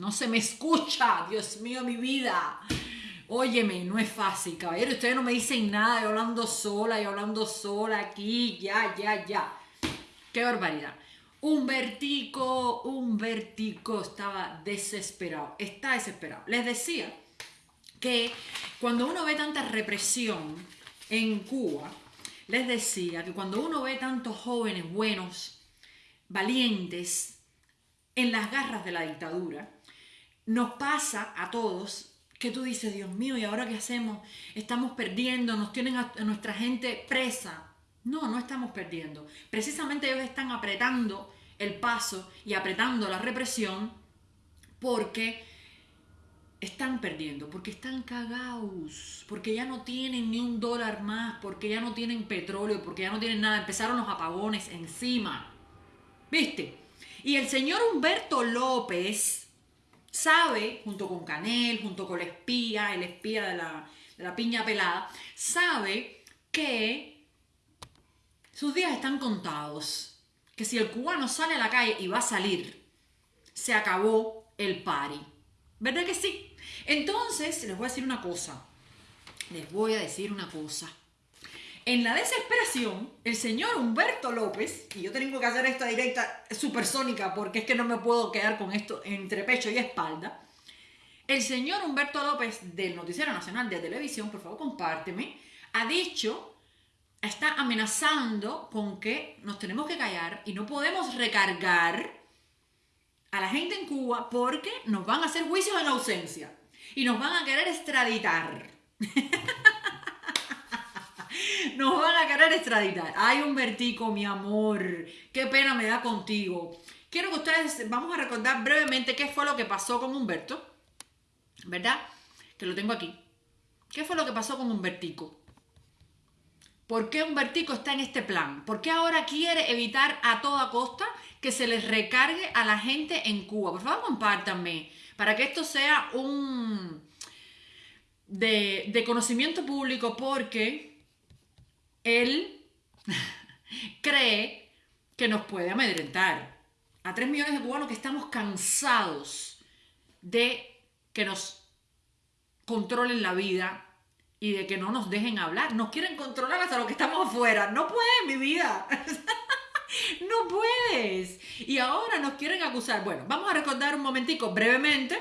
No se me escucha, Dios mío, mi vida. Óyeme, no es fácil, caballero. Ustedes no me dicen nada, yo hablando sola, yo hablando sola aquí, ya, ya, ya. Qué barbaridad. Un vertico, un vertico estaba desesperado, está desesperado. Les decía que cuando uno ve tanta represión en Cuba, les decía que cuando uno ve tantos jóvenes buenos, valientes, en las garras de la dictadura, nos pasa a todos que tú dices, Dios mío, ¿y ahora qué hacemos? Estamos perdiendo, nos tienen a, nuestra gente presa. No, no estamos perdiendo. Precisamente ellos están apretando el paso y apretando la represión porque están perdiendo, porque están cagados, porque ya no tienen ni un dólar más, porque ya no tienen petróleo, porque ya no tienen nada. Empezaron los apagones encima. ¿Viste? Y el señor Humberto López sabe, junto con Canel, junto con el espía, el espía de la, de la piña pelada, sabe que sus días están contados. Que si el cubano sale a la calle y va a salir, se acabó el pari. ¿Verdad que sí? Entonces, les voy a decir una cosa. Les voy a decir una cosa. En la desesperación, el señor Humberto López, y yo tengo que hacer esta directa supersónica porque es que no me puedo quedar con esto entre pecho y espalda. El señor Humberto López del Noticiero Nacional de Televisión, por favor compárteme, ha dicho, está amenazando con que nos tenemos que callar y no podemos recargar a la gente en Cuba porque nos van a hacer juicios en ausencia y nos van a querer extraditar. nos van a querer extraditar. Ay, Humbertico, mi amor, qué pena me da contigo. Quiero que ustedes, vamos a recordar brevemente qué fue lo que pasó con Humberto, ¿verdad? Que lo tengo aquí. ¿Qué fue lo que pasó con Humbertico? ¿Por qué Humbertico está en este plan? ¿Por qué ahora quiere evitar a toda costa que se les recargue a la gente en Cuba? Por favor, compártanme para que esto sea un de, conocimiento público porque él cree que nos puede amedrentar. A tres millones de cubanos que estamos cansados de que nos controlen la vida y de que no nos dejen hablar. Nos quieren controlar hasta lo que estamos afuera. No pueden, mi vida. no puedes. Y ahora nos quieren acusar. Bueno, vamos a recordar un momentico brevemente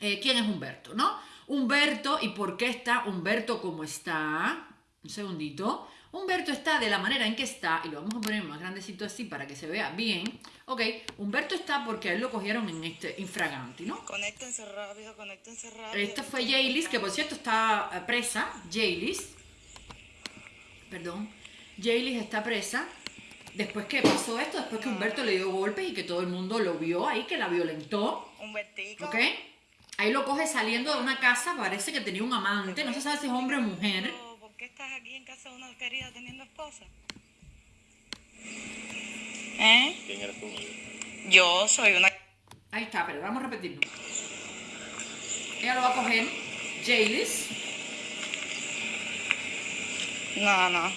eh, quién es Humberto, ¿no? Humberto y por qué está Humberto como está. Un segundito. Humberto está de la manera en que está, y lo vamos a poner más grandecito así para que se vea bien. Ok, Humberto está porque a él lo cogieron en este infraganti, ¿no? Conéctense rápido, conéctense rápido. Esta fue Jaylis, que por cierto está eh, presa. Jaylis. Perdón. Jaylis está presa. Después que pasó esto, después que Humberto le dio golpes y que todo el mundo lo vio ahí, que la violentó. Humbertico. ¿Ok? Ahí lo coge saliendo de una casa, parece que tenía un amante, no se sabe si es hombre o mujer. ¿Por qué estás aquí en casa de una querida teniendo esposa? ¿Eh? ¿Quién eres tú? Yo soy una... Ahí está, pero vamos a repetirlo. Ella lo va a coger, Jaylis. No, no.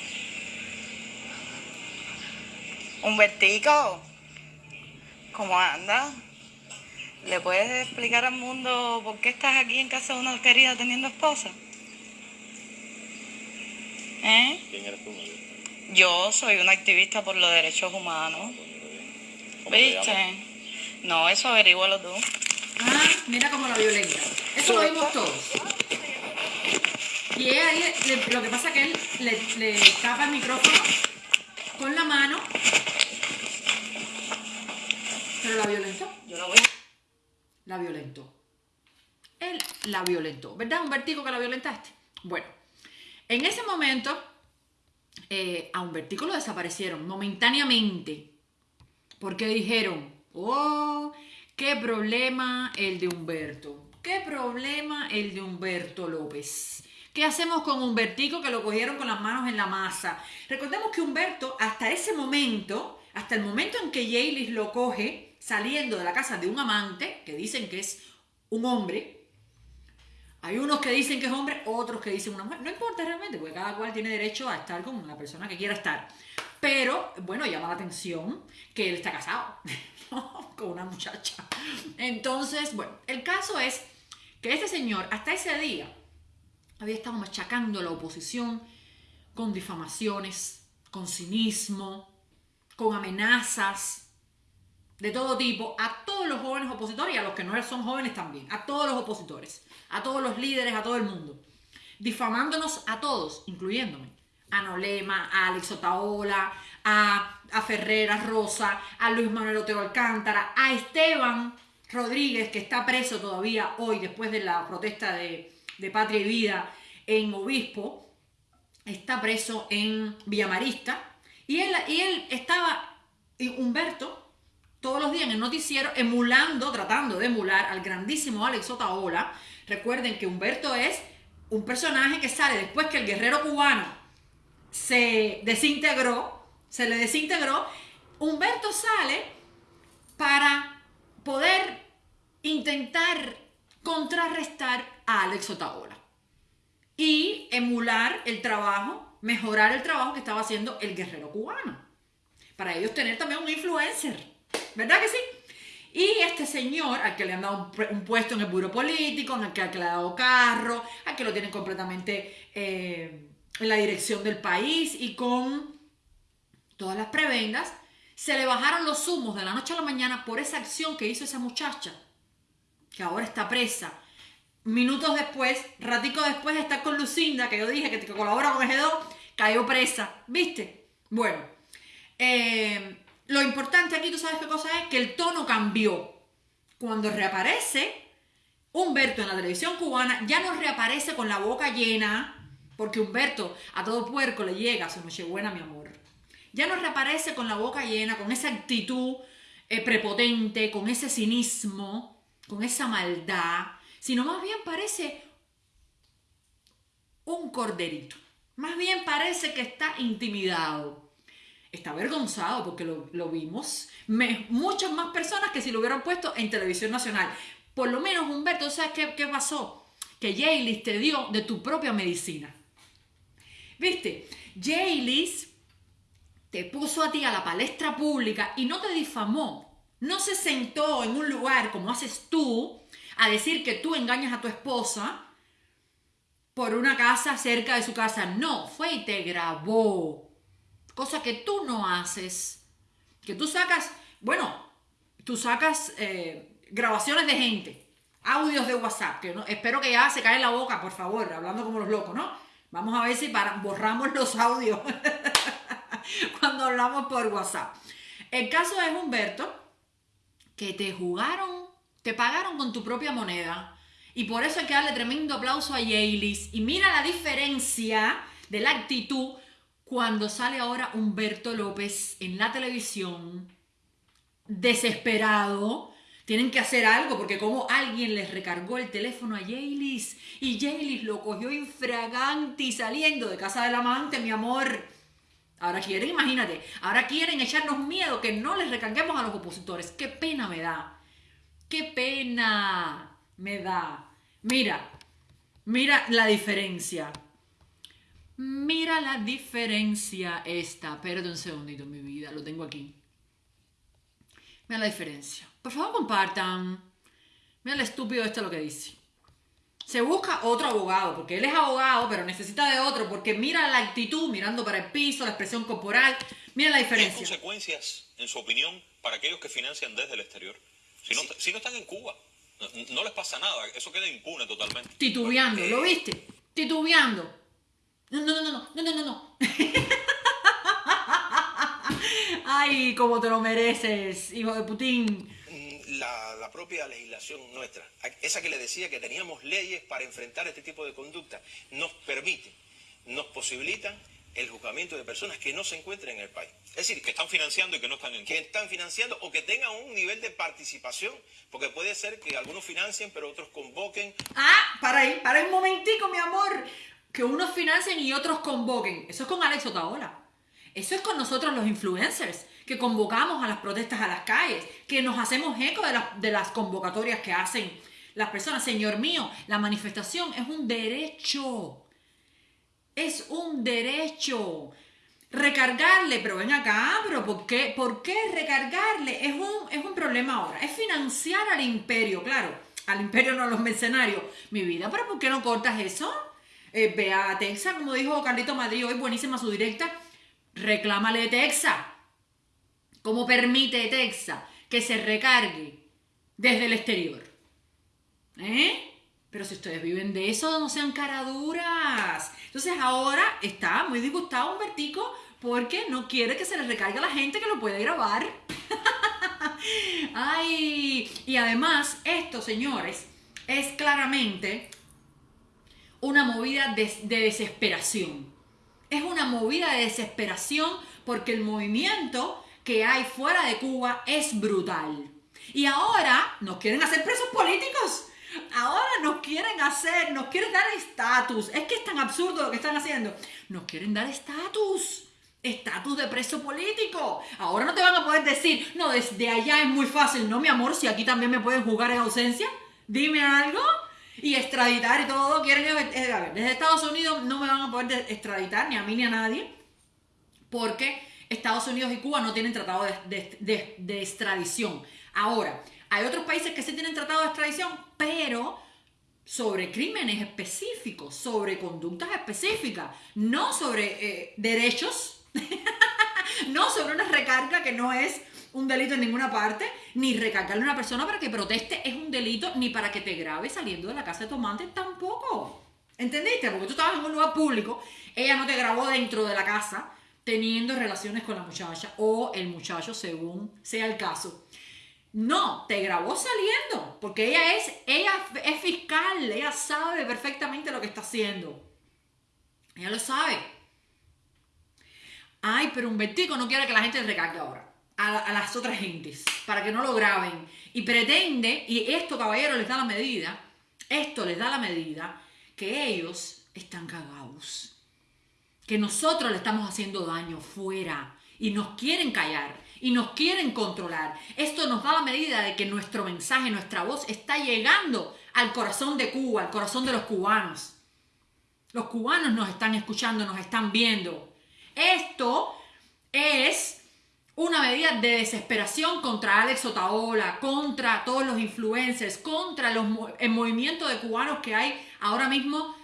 Humbertico, ¿cómo anda? ¿Le puedes explicar al mundo por qué estás aquí en casa de una querida teniendo esposa? ¿Eh? ¿Quién eres tú? Yo soy una activista por los derechos humanos. ¿Viste? No, eso averígualo tú. Ah, mira cómo la violenta. Eso lo vimos todos. Y ella, lo que pasa es que él le, le tapa el micrófono con la mano. Pero la violentó. Yo la voy a la violentó. Él la violentó. ¿Verdad? Humbertico que la violentaste. Bueno, en ese momento eh, a Humbertico lo desaparecieron momentáneamente. Porque dijeron, oh, qué problema el de Humberto. Qué problema el de Humberto López. ¿Qué hacemos con Humbertico que lo cogieron con las manos en la masa? Recordemos que Humberto, hasta ese momento, hasta el momento en que Jaylis lo coge, saliendo de la casa de un amante, que dicen que es un hombre. Hay unos que dicen que es hombre, otros que dicen una mujer. No importa realmente, porque cada cual tiene derecho a estar con la persona que quiera estar. Pero, bueno, llama la atención que él está casado con una muchacha. Entonces, bueno, el caso es que este señor hasta ese día había estado machacando a la oposición con difamaciones, con cinismo, con amenazas de todo tipo a todos los jóvenes opositores y a los que no son jóvenes también, a todos los opositores, a todos los líderes, a todo el mundo, difamándonos a todos, incluyéndome, a Nolema, a Alex Otaola, a, a Ferreras Rosa, a Luis Manuel Otero Alcántara, a Esteban Rodríguez, que está preso todavía hoy después de la protesta de, de Patria y Vida en Obispo, está preso en Villamarista, y él, y él estaba, Humberto, todos los días en el noticiero, emulando, tratando de emular al grandísimo Alex Otaola. Recuerden que Humberto es un personaje que sale después que el guerrero cubano se desintegró, se le desintegró, Humberto sale para poder intentar contrarrestar a Alex Otaola y emular el trabajo, mejorar el trabajo que estaba haciendo el guerrero cubano. Para ellos tener también un influencer, ¿verdad que sí? Y este señor, al que le han dado un, puesto en el buro político, al que, le ha dado carro, al que lo tienen completamente eh, en la dirección del país y con todas las prebendas, se le bajaron los humos de la noche a la mañana por esa acción que hizo esa muchacha, que ahora está presa. Minutos después, ratico después, está con Lucinda, que yo dije que colabora con G2, cayó presa, ¿viste? Bueno, eh, lo importante aquí, ¿tú sabes qué cosa es? Que el tono cambió. Cuando reaparece Humberto en la televisión cubana, ya no reaparece con la boca llena, porque Humberto a todo puerco le llega su buena mi amor. Ya no reaparece con la boca llena, con esa actitud eh, prepotente, con ese cinismo, con esa maldad, sino más bien parece un corderito. Más bien parece que está intimidado está avergonzado porque lo, vimos. muchas más personas que si lo hubieran puesto en televisión nacional. Por lo menos, Humberto, ¿sabes qué, qué pasó? Que Jaylis te dio de tu propia medicina. ¿Viste? Jaylis te puso a ti a la palestra pública y no te difamó. No se sentó en un lugar como haces tú a decir que tú engañas a tu esposa por una casa cerca de su casa. No, fue y te grabó cosa que tú no haces, que tú sacas, bueno, tú sacas eh, grabaciones de gente, audios de WhatsApp, que no, espero que ya se cae la boca, por favor, hablando como los locos, ¿no? Vamos a ver si para, borramos los audios cuando hablamos por WhatsApp. El caso es Humberto, que te jugaron, te pagaron con tu propia moneda. Y por eso hay que darle tremendo aplauso a Yailis. Y mira la diferencia de la actitud cuando sale ahora Humberto López en la televisión, desesperado, tienen que hacer algo porque como alguien les recargó el teléfono a Jaylis y Jaylis lo cogió infraganti saliendo de casa del amante, mi amor. Ahora quieren, imagínate, ahora quieren echarnos miedo que no les recarguemos a los opositores. Qué pena me da. Qué pena me da. Mira, mira la diferencia. Mira la diferencia esta. Espérate un segundito, mi vida, lo tengo aquí. Mira la diferencia. Por favor, compartan. Mira el estúpido este lo que dice. Se busca otro abogado, porque él es abogado, pero necesita de otro, porque mira la actitud, mirando para el piso, la expresión corporal. Mira la diferencia. ¿Qué consecuencias, en su opinión, para aquellos que financian desde el exterior? Si no, si no están en Cuba, no, les pasa nada, eso queda impune totalmente. Titubeando, ¿lo viste? Titubeando. No, no, no, no, no, no, no, no. Ay, como te lo mereces, hijo de Putin. Mm, la, la, propia legislación nuestra, esa que le decía que teníamos leyes para enfrentar este tipo de conducta, nos permite, nos posibilitan el juzgamiento de personas que no se encuentren en el país. Es decir, que están financiando y que no están en Que están financiando o que tengan un nivel de participación, porque puede ser que algunos financien, pero otros convoquen. Ah, para ahí, para un momentico, mi amor que unos financien y otros convoquen. Eso es con Alex Otaola. Eso es con nosotros los influencers, que convocamos a las protestas a las calles, que nos hacemos eco de, de las convocatorias que hacen las personas. Señor mío, la manifestación es un derecho. Es un derecho. recargarle, pero ven acá, pero ¿por qué, ¿por qué recargarle? Es un, es un problema ahora, es financiar al imperio, claro, al imperio no a los mercenarios. Mi vida, pero ¿por qué no cortas eso? Eh, ve a Texas, como dijo Carlito Madrid hoy, buenísima su directa, reclámale de Texas. ¿Cómo permite Texas que se recargue desde el exterior? ¿Eh? Pero si ustedes viven de eso, no sean caraduras. Entonces ahora está muy disgustado un vertico porque no quiere que se le recargue a la gente que lo puede grabar. Ay, y además esto, señores, es claramente una movida de, de desesperación. Es una movida de desesperación porque el movimiento que hay fuera de Cuba es brutal. Y ahora nos quieren hacer presos políticos. Ahora nos quieren hacer, nos quieren dar estatus. Es que es tan absurdo lo que están haciendo. Nos quieren dar estatus. Estatus de preso político. Ahora no te van a poder decir, no, desde allá es muy fácil. No, mi amor, si aquí también me pueden jugar en ausencia. Dime algo. Y extraditar y todo. Quieren, eh, a ver, desde Estados Unidos no me van a poder extraditar, ni a mí ni a nadie. Porque Estados Unidos y Cuba no tienen tratado de, extradición. Ahora, hay otros países que sí tienen tratado de extradición, pero sobre crímenes específicos, sobre conductas específicas, no sobre eh, derechos, no sobre una recarga que no es un delito en ninguna parte, ni recargarle a una persona para que proteste es un delito, ni para que te grabe saliendo de la casa de tomate tampoco. ¿Entendiste? Porque tú estabas en un lugar público, ella no te grabó dentro de la casa teniendo relaciones con la muchacha o el muchacho según sea el caso. No, te grabó saliendo, porque ella es, ella es fiscal, ella sabe perfectamente lo que está haciendo. Ella lo sabe. Ay, pero un vertigo no quiere que la gente recargue ahora a, las otras gentes, para que no lo graben. Y pretende, y esto caballero les da la medida, esto les da la medida, que ellos están cagados. Que nosotros le estamos haciendo daño fuera y nos quieren callar y nos quieren controlar. Esto nos da la medida de que nuestro mensaje, nuestra voz está llegando al corazón de Cuba, al corazón de los cubanos. Los cubanos nos están escuchando, nos están viendo. Esto es una medida de desesperación contra Alex Otaola, contra todos los influencers, contra los, el movimiento de cubanos que hay ahora mismo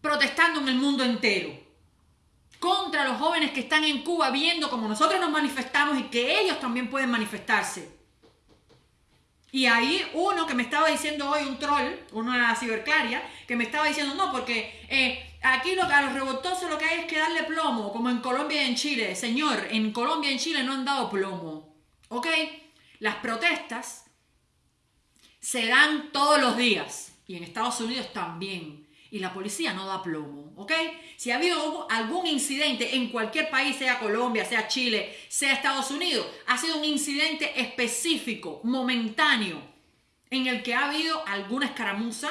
protestando en el mundo entero contra los jóvenes que están en Cuba viendo cómo nosotros nos manifestamos y que ellos también pueden manifestarse. Y ahí uno que me estaba diciendo hoy, un troll, una ciberclaria, que me estaba diciendo, no, porque eh, aquí lo a los revoltosos lo que hay es que darle plomo, como en Colombia y en Chile. Señor, en Colombia y en Chile no han dado plomo. ¿Ok? Las protestas se dan todos los días. Y en Estados Unidos también y la policía no da plomo, ¿ok? Si ha habido algún incidente en cualquier país, sea Colombia, sea Chile, sea Estados Unidos, ha sido un incidente específico, momentáneo, en el que ha habido alguna escaramuza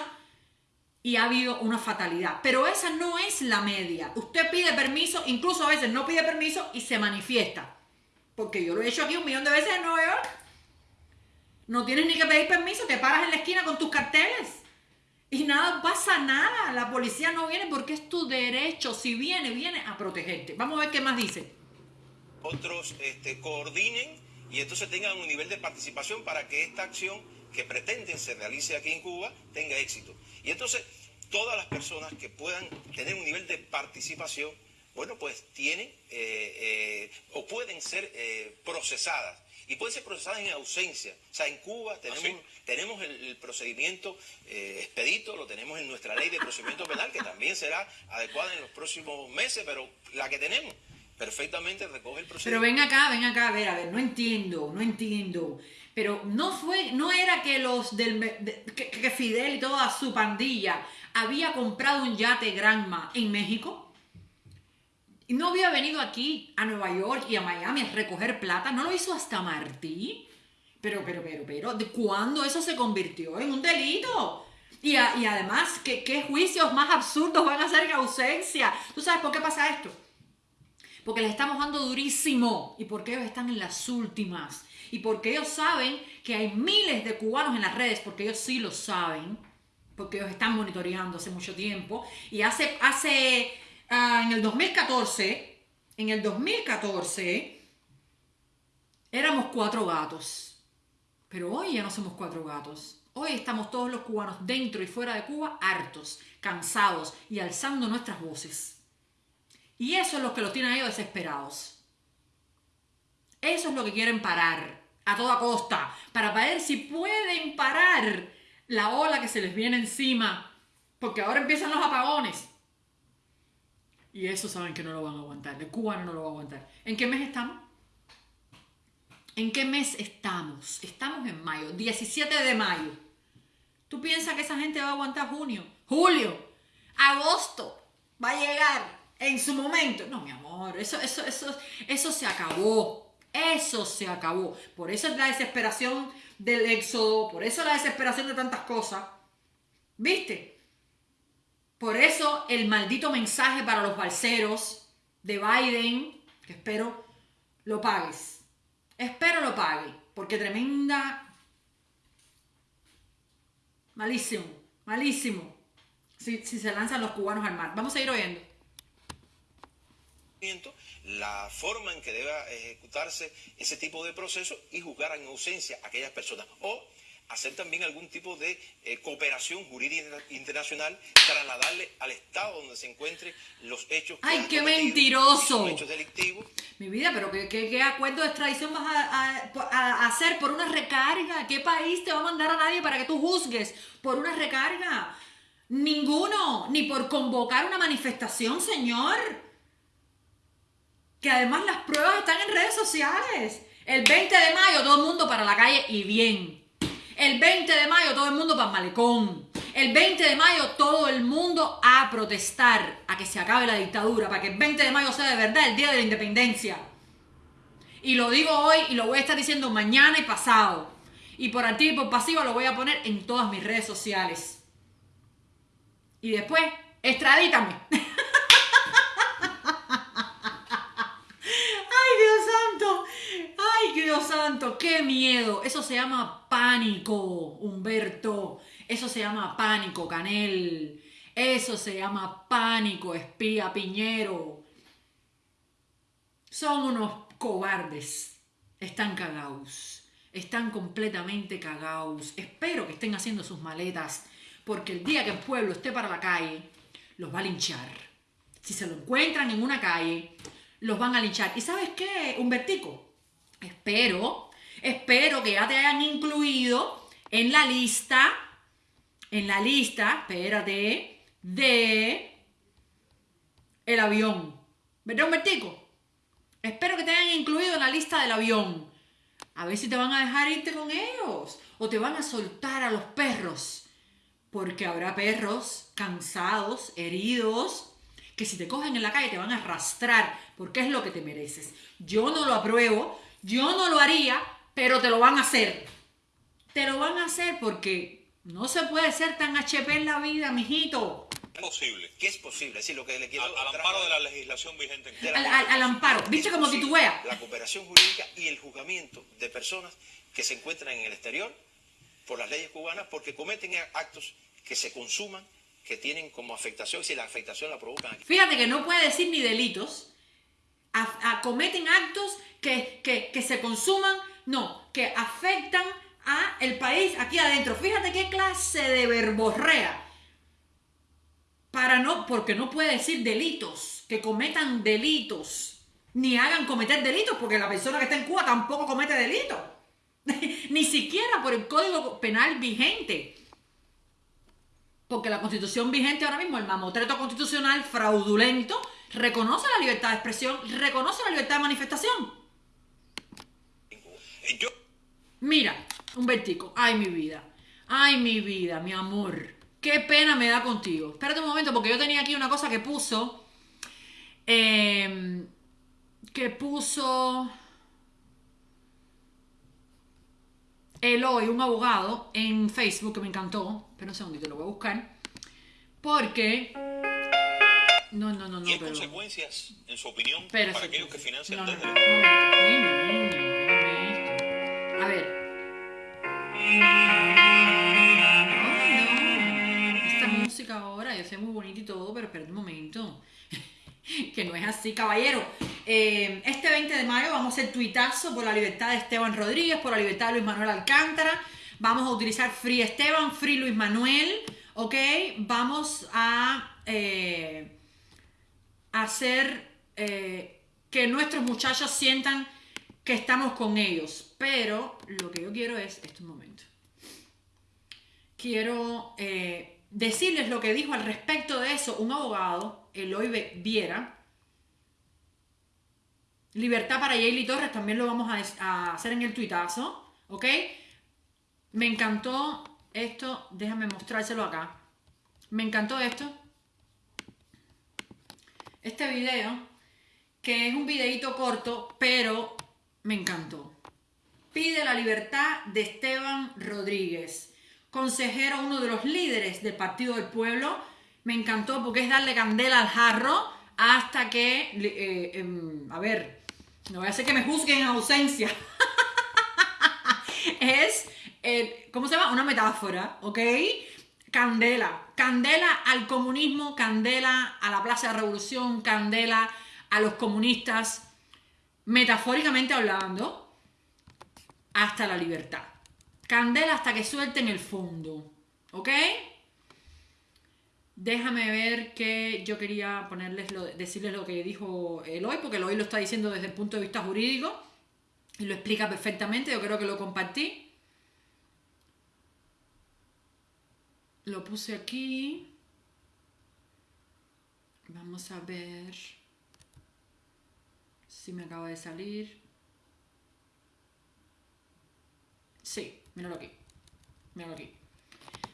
y ha habido una fatalidad. Pero esa no es la media. Usted pide permiso, incluso a veces no pide permiso y se manifiesta. Porque yo lo he hecho aquí un millón de veces en Nueva York. No tienes ni que pedir permiso, te paras en la esquina con tus carteles. Y nada, pasa nada. La policía no viene porque es tu derecho. Si viene, viene a protegerte. Vamos a ver qué más dice. Otros este, coordinen y entonces tengan un nivel de participación para que esta acción que pretenden se realice aquí en Cuba tenga éxito. Y entonces todas las personas que puedan tener un nivel de participación, bueno, pues tienen eh, eh, o pueden ser eh, procesadas y pueden ser procesadas en ausencia. O sea, en Cuba tenemos, ¿Ah, tenemos el, el procedimiento eh, expedito, lo tenemos en nuestra ley de procedimiento penal, que también será adecuada en los próximos meses, pero la que tenemos perfectamente recoge el procedimiento. Pero ven acá, ven acá, a ver, a ver, no entiendo, no entiendo. Pero no fue, no era que los del de, que, que Fidel y toda su pandilla había comprado un yate Granma en México. No había venido aquí a Nueva York y a Miami a recoger plata, no lo hizo hasta Martí. Pero, pero, pero, pero, ¿de cuándo eso se convirtió en un delito? Y, y además, ¿qué, ¿qué, juicios más absurdos van a ser en ausencia? ¿Tú sabes por qué pasa esto? Porque les estamos dando durísimo y porque ellos están en las últimas. Y porque ellos saben que hay miles de cubanos en las redes, porque ellos sí lo saben, porque ellos están monitoreando hace mucho tiempo. Y hace, hace uh, en el 2014, en el 2014 éramos cuatro gatos. Pero hoy ya no somos cuatro gatos. Hoy estamos todos los cubanos dentro y fuera de Cuba hartos, cansados y alzando nuestras voces. Y eso es lo que los tiene a ellos desesperados. Eso es lo que quieren parar a toda costa, para ver si pueden parar la ola que se les viene encima, porque ahora empiezan los apagones. Y eso saben que no lo van a aguantar, el cubano no lo va a aguantar. ¿En qué mes estamos? ¿En qué mes estamos? Estamos en mayo, 17 de mayo. ¿Tú piensas que esa gente va a aguantar junio, julio, agosto? Va a llegar en su momento. No, mi amor, eso, eso, eso, eso se acabó. Eso se acabó. Por eso es la desesperación del éxodo, por eso la desesperación de tantas cosas. ¿Viste? Por eso el maldito mensaje para los balseros de Biden, que espero lo pagues. Espero lo pague, porque tremenda... Malísimo, malísimo. Si, si se lanzan los cubanos al mar. Vamos a ir oyendo la forma en que deba ejecutarse ese tipo de proceso y juzgar en ausencia a aquellas personas. Hacer también algún tipo de eh, cooperación jurídica internacional, trasladarle al Estado donde se encuentren los hechos. ¡Ay, qué mentiroso! Hechos delictivos. Mi vida, pero ¿qué, qué, acuerdo de extradición vas a, a, hacer por una recarga? ¿Qué país te va a mandar a nadie para que tú juzgues por una recarga? Ninguno, ni por convocar una manifestación, señor que además las pruebas están en redes sociales. El 20 de mayo todo el mundo para la calle y bien. El 20 de mayo todo el mundo para malecón. El 20 de mayo todo el mundo a protestar a que se acabe la dictadura, para que el 20 de mayo sea de verdad el día de la independencia. Y lo digo hoy y lo voy a estar diciendo mañana y pasado. Y por activo y por pasivo lo voy a poner en todas mis redes sociales. Y después, extradítame. Santo, qué miedo. Eso se llama pánico, Humberto. Eso se llama pánico, Canel. Eso se llama pánico, espía Piñero. Son unos cobardes. Están cagados. Están completamente cagados. Espero que estén haciendo sus maletas, porque el día que el pueblo esté para la calle, los va a linchar. Si se lo encuentran en una calle, los van a linchar. ¿Y sabes qué, Humbertico? Espero, espero que ya te hayan incluido en la lista, en la lista, espérate, de el avión. ¿Verdad, Humbertico? Espero que te hayan incluido en la lista del avión. A ver si te van a dejar irte con ellos o te van a soltar a los perros. Porque habrá perros cansados, heridos, que si te cogen en la calle te van a arrastrar porque es lo que te mereces. Yo no lo apruebo, yo no lo haría, pero te lo van a hacer. Te lo van a hacer porque no se puede ser tan HP en la vida, mijito. Es posible. ¿Qué es posible? Es lo que le quiero al, amparo de la legislación vigente. Al, al, amparo. ¿Viste cómo titubea? La cooperación jurídica y el juzgamiento de personas que se encuentran en el exterior por las leyes cubanas porque cometen actos que se consuman, que tienen como afectación, si la afectación la provocan aquí. Fíjate que no puede decir ni delitos, cometen actos que, se consuman, no, que afectan a el país aquí adentro. Fíjate qué clase de verborrea. Para no, porque no puede decir delitos, que cometan delitos, ni hagan cometer delitos, porque la persona que está en Cuba tampoco comete delitos. ni siquiera por el código penal vigente. Porque la constitución vigente ahora mismo, el mamotreto constitucional fraudulento, reconoce la libertad de expresión, reconoce la libertad de manifestación. Mira, un vertico. Ay, mi vida. Ay, mi vida, mi amor. Qué pena me da contigo. Espérate un momento, porque yo tenía aquí una cosa que puso. Em, que puso. Eloy, un abogado, en Facebook que me encantó. Pero un segundito, lo voy a buscar. Porque. No, no, no, no. ¿Qué consecuencias, en su opinión, para aquellos que financian no, desde A ver. Esta música ahora, yo sé muy bonita y todo, pero espera un momento. que no es así, caballero. Eh, este 20 de mayo vamos a hacer tuitazo por la libertad de Esteban Rodríguez, por la libertad de Luis Manuel Alcántara. Vamos a utilizar Free Esteban, Free Luis Manuel, ¿ok? Vamos a eh, hacer eh, que nuestros muchachos sientan que estamos con ellos. Pero lo que yo quiero es, este momento, quiero eh, decirles lo que dijo al respecto de eso un abogado, Eloy Viera. Libertad para Yaeli Torres, también lo vamos a, a hacer en el tuitazo, ¿ok? Me encantó esto, déjame mostrárselo acá. Me encantó esto. Este video, que es un videito corto, pero me encantó. Pide la libertad de Esteban Rodríguez, consejero, uno de los líderes del Partido del Pueblo. Me encantó porque es darle candela al jarro hasta que, eh, em, a ver, no voy a hacer que me juzguen en ausencia. es, ¿cómo se llama? Una metáfora, ¿ok? Candela. Candela al comunismo, candela a la Plaza de Revolución, candela a los comunistas, metafóricamente hablando, hasta la libertad. Candela hasta que suelten el fondo, ¿ok? Déjame ver que yo quería ponerles lo, decirles lo que dijo Eloy, porque Eloy lo está diciendo desde el punto de vista jurídico y lo explica perfectamente. Yo creo que lo compartí. Lo puse aquí. Vamos a ver si me acaba de salir. Sí, míralo aquí. Míralo aquí.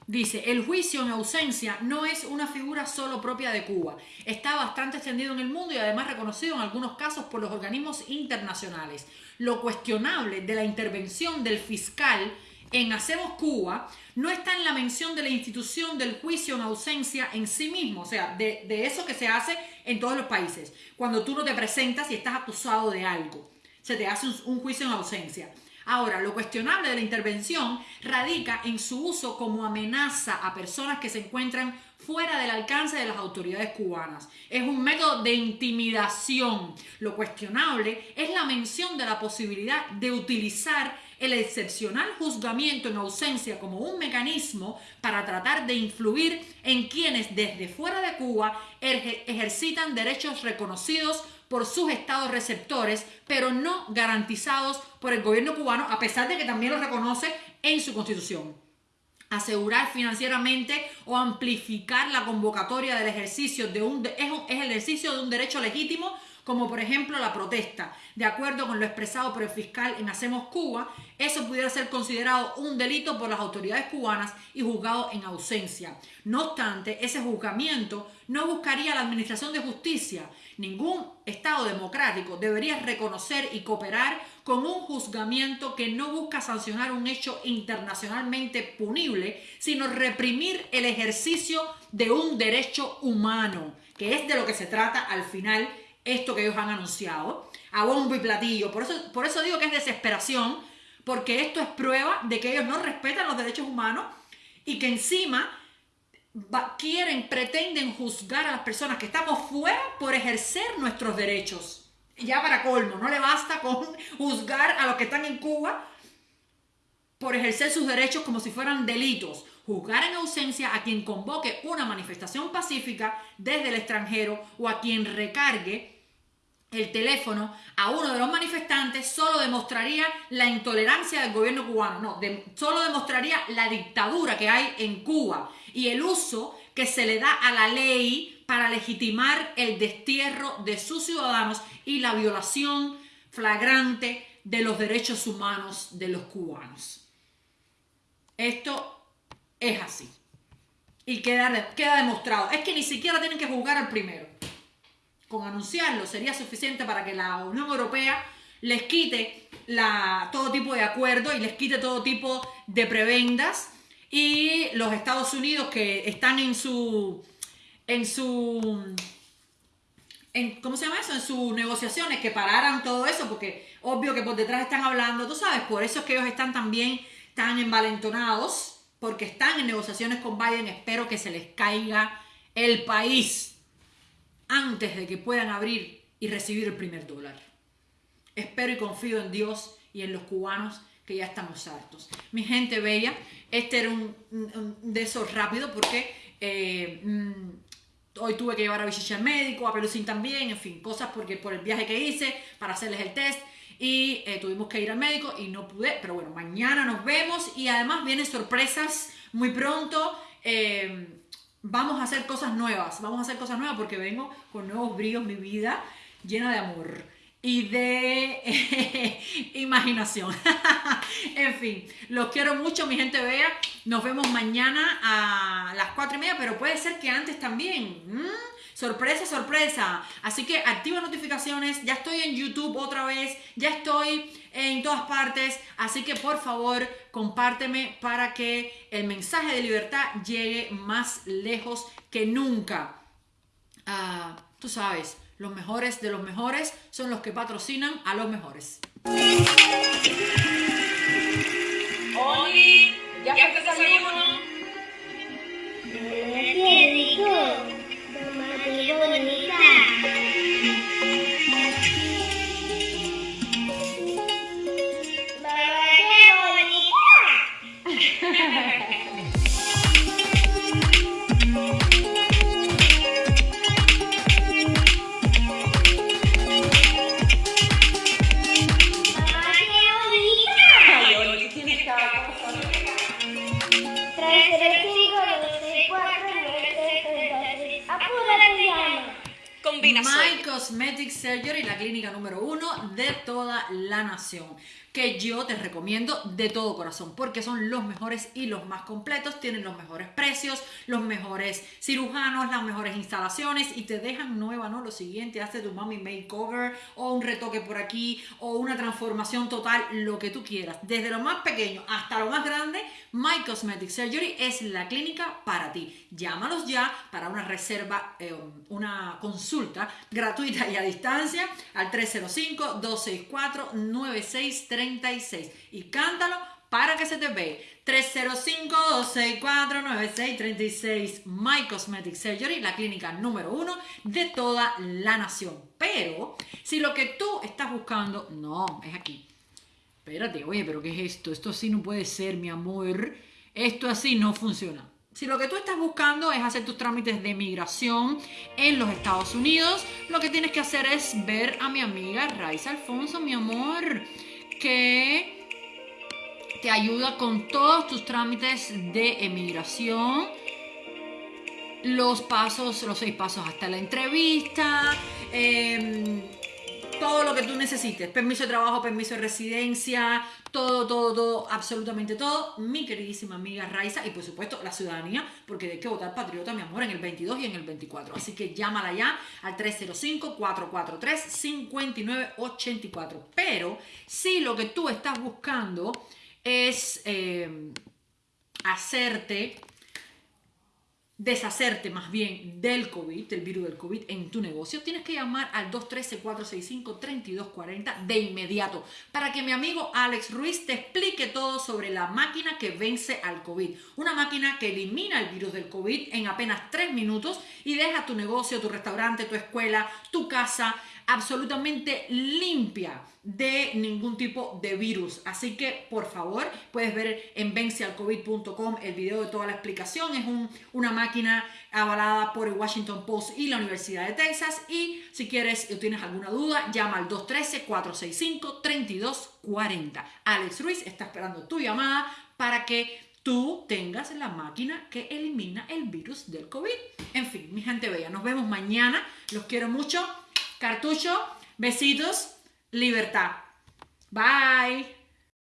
Dice, el juicio en ausencia no es una figura solo propia de Cuba. Está bastante extendido en el mundo y además reconocido en algunos casos por los organismos internacionales. Lo cuestionable de la intervención del fiscal en Hacemos Cuba no está en la mención de la institución del juicio en ausencia en sí mismo, o sea, de, eso que se hace en todos los países. Cuando tú no te presentas y estás acusado de algo, se te hace un juicio en ausencia. Ahora, lo cuestionable de la intervención radica en su uso como amenaza a personas que se encuentran fuera del alcance de las autoridades cubanas. Es un método de intimidación. Lo cuestionable es la mención de la posibilidad de utilizar el excepcional juzgamiento en ausencia como un mecanismo para tratar de influir en quienes desde fuera de Cuba ejercitan derechos reconocidos por sus estados receptores, pero no garantizados por el gobierno cubano, a pesar de que también lo reconoce en su constitución. Asegurar financieramente o amplificar la convocatoria del ejercicio de un, es, es el ejercicio de un derecho legítimo como por ejemplo la protesta. De acuerdo con lo expresado por el fiscal en Hacemos Cuba, eso pudiera ser considerado un delito por las autoridades cubanas y juzgado en ausencia. No obstante, ese juzgamiento no buscaría la administración de justicia. Ningún Estado democrático debería reconocer y cooperar con un juzgamiento que no busca sancionar un hecho internacionalmente punible, sino reprimir el ejercicio de un derecho humano, que es de lo que se trata al final esto que ellos han anunciado, a bombo y platillo. Por eso, por eso digo que es desesperación, porque esto es prueba de que ellos no respetan los derechos humanos y que encima quieren, pretenden juzgar a las personas que estamos fuera por ejercer nuestros derechos. Ya para colmo, no le basta con juzgar a los que están en Cuba por ejercer sus derechos como si fueran delitos. Juzgar en ausencia a quien convoque una manifestación pacífica desde el extranjero o a quien recargue el teléfono a uno de los manifestantes solo demostraría la intolerancia del gobierno cubano, no, solo demostraría la dictadura que hay en Cuba y el uso que se le da a la ley para legitimar el destierro de sus ciudadanos y la violación flagrante de los derechos humanos de los cubanos. Esto es así. Y queda, queda demostrado. Es que ni siquiera tienen que juzgar al primero con anunciarlo sería suficiente para que la Unión Europea les quite todo tipo de acuerdo y les quite todo tipo de prebendas y los Estados Unidos que están en su en su en, ¿cómo se llama eso? En sus negociaciones que pararan todo eso porque obvio que por detrás están hablando, tú sabes, por eso es que ellos están también tan envalentonados porque están en negociaciones con Biden, espero que se les caiga el país antes de que puedan abrir y recibir el primer dólar. Espero y confío en Dios y en los cubanos que ya estamos hartos. Mi gente bella, este era un, de esos rápido porque eh, mm, hoy tuve que llevar a Bichichi al médico, a Pelusín también, en fin, cosas porque por el viaje que hice para hacerles el test y eh, tuvimos que ir al médico y no pude, pero bueno, mañana nos vemos y además vienen sorpresas muy pronto. eh, vamos a hacer cosas nuevas, vamos a hacer cosas nuevas porque vengo con nuevos bríos, mi vida llena de amor y de imaginación. en fin, los quiero mucho, mi gente vea. Nos vemos mañana a las 4 y media, pero puede ser que antes también. ¿m? Sorpresa, sorpresa. Así que activa notificaciones. Ya estoy en YouTube otra vez. Ya estoy en todas partes. Así que por favor, compárteme para que el mensaje de libertad llegue más lejos que nunca. Ah, tú sabes, los mejores de los mejores son los que patrocinan a los mejores. Oli, ¿ya? ¡Qué Número uno de toda la nación. Que yo te recomiendo de todo corazón, porque son los mejores y los más completos, tienen los mejores precios, los mejores cirujanos, las mejores instalaciones y te dejan nueva, ¿no? Lo siguiente, hazte tu mami makeover o un retoque por aquí o una transformación total, lo que tú quieras. Desde lo más pequeño hasta lo más grande, My Cosmetic Surgery es la clínica para ti. Llámalos ya para una reserva, eh, una consulta gratuita y a distancia 305-264-9636 y cántalo para que se te ve. 305-264-9636 My Cosmetic Surgery, la clínica número uno de toda la nación. Pero si lo que tú estás buscando, no, es aquí. Espérate, oye, pero ¿qué es esto? Esto así no puede ser, mi amor. Esto así no funciona. Si lo que tú estás buscando es hacer tus trámites de migración en los Estados Unidos, lo que tienes que hacer es ver a mi amiga Raiza Alfonso, mi amor, que te ayuda con todos tus trámites de emigración los pasos, los seis pasos hasta la entrevista, em, todo lo que tú necesites, permiso de trabajo, permiso de residencia, todo, todo, todo, absolutamente todo, mi queridísima amiga Raiza y por supuesto la ciudadanía, porque hay que votar patriota, mi amor, en el 22 y en el 24. Así que llámala ya al 305-443-5984. Pero si lo que tú estás buscando es em, hacerte deshacerte más bien del COVID, del virus del COVID en tu negocio, tienes que llamar al 213-465-3240 de inmediato para que mi amigo Alex Ruiz te explique todo sobre la máquina que vence al COVID. Una máquina que elimina el virus del COVID en apenas 3 minutos y deja tu negocio, tu restaurante, tu escuela, tu casa absolutamente limpia de ningún tipo de virus. Así que, por favor, puedes ver en vencealcovid.com el video de toda la explicación. Es un- una máquina avalada por el Washington Post y la Universidad de Texas. Y si quieres o tienes alguna duda, llama al 213-465-3240. Alex Ruiz está esperando tu llamada para que tú tengas la máquina que elimina el virus del COVID. En fin, mi gente bella, nos vemos mañana. Los quiero mucho. Cartucho, besitos, libertad. Bye.